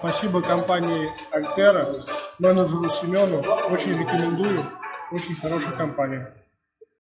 Спасибо компании Альтера, менеджеру Семену. Очень рекомендую. Очень хорошая компания.